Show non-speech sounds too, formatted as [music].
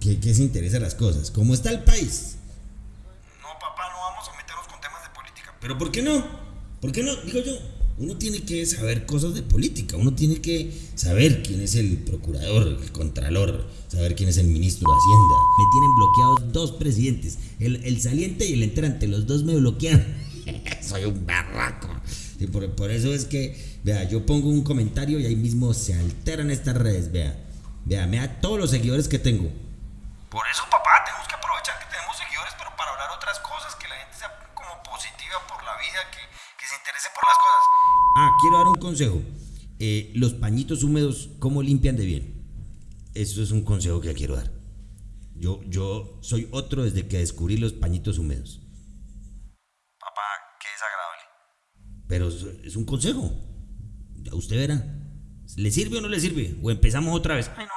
¿Qué, qué se interesa las cosas? ¿Cómo está el país? No, papá, no vamos a meternos con temas de política. ¿Pero por qué no? ¿Por qué no? Digo yo, uno tiene que saber cosas de política, uno tiene que saber quién es el procurador, el contralor, saber quién es el ministro de Hacienda. Me tienen bloqueados dos presidentes, el, el saliente y el entrante, los dos me bloquean. [laughs] Soy un barraco. Y por, por eso es que, vea, yo pongo un comentario y ahí mismo se alteran estas redes, vea. Vea, vea todos los seguidores que tengo. Por eso, papá, tenemos que aprovechar que tenemos seguidores, pero para hablar otras cosas, que la gente sea como positiva por la vida, que, que se interese por las cosas. Ah, quiero dar un consejo. Eh, los pañitos húmedos, ¿cómo limpian de bien? Eso es un consejo que quiero dar. Yo, yo soy otro desde que descubrí los pañitos húmedos. Papá, qué desagradable. Pero es- un consejo. Usted verá. ¿Le sirve o no le sirve? O empezamos otra vez. Ay, no,